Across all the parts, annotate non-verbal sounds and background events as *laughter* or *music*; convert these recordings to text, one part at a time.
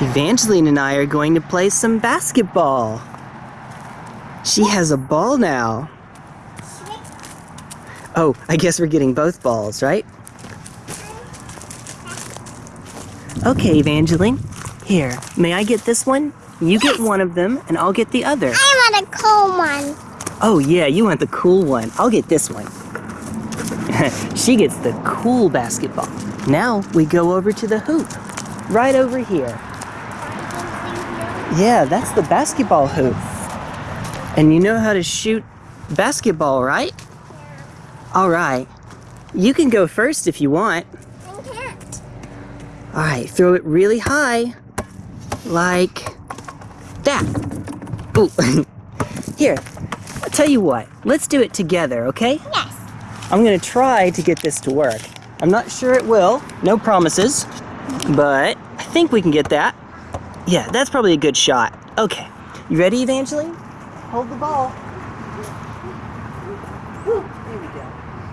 Evangeline and I are going to play some basketball. She has a ball now. Oh, I guess we're getting both balls, right? Okay, Evangeline. Here, may I get this one? You get one of them, and I'll get the other. I want a cool one. Oh, yeah, you want the cool one. I'll get this one. *laughs* she gets the cool basketball. Now we go over to the hoop. Right over here. Yeah, that's the basketball hoop. And you know how to shoot basketball, right? Yeah. All right. You can go first if you want. I can't. All right, throw it really high. Like that. Ooh. *laughs* Here, I'll tell you what. Let's do it together, okay? Yes. I'm gonna try to get this to work. I'm not sure it will, no promises, but I think we can get that. Yeah, that's probably a good shot. Okay, you ready, Evangeline? Hold the ball. Whew, there we go.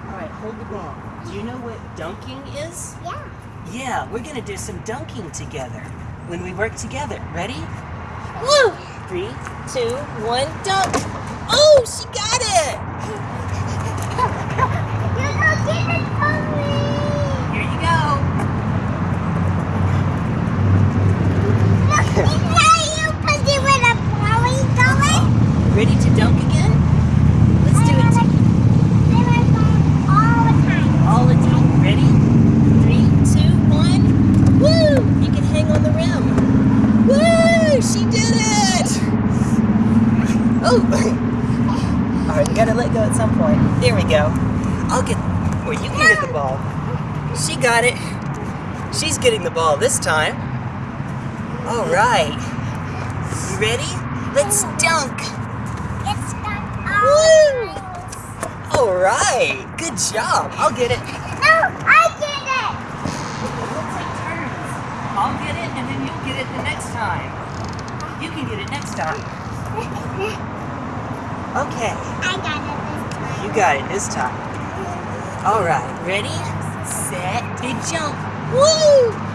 All right, hold the ball. Do you know what dunking is? Yeah. Yeah, we're gonna do some dunking together when we work together. Ready? Woo! Three, two, one, dunk! Oh, she got it! You don't get it from me. Here you go. Look, is that you busy with a Polly going? Ready to dunk again? Let's do it to- I like that all the time. all the time. Ready? Three, two, one. Woo! You can hang on the rim. Woo! She did it! Oh! All right, we gotta let go at some point. There we go. I'll get, or you can get the ball. She got it. She's getting the ball this time. All right. You ready? Let's dunk. It's got Woo! all All right. Good job. I'll get it. No, I did it. We'll take turns. I'll get it and then you'll get it the next time. You can get it next time. *laughs* Okay, I got it this time. you got it this time. All right, ready, set, big jump. Woo!